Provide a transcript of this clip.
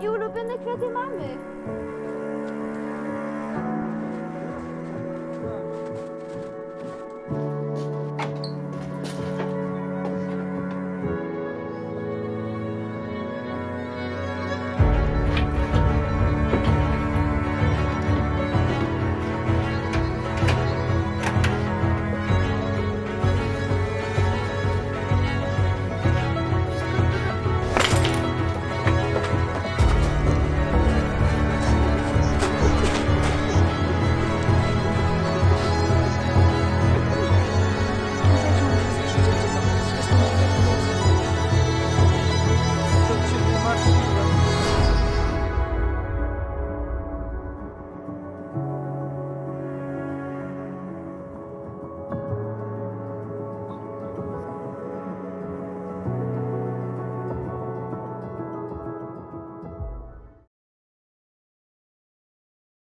I ulubione kwiaty mamy.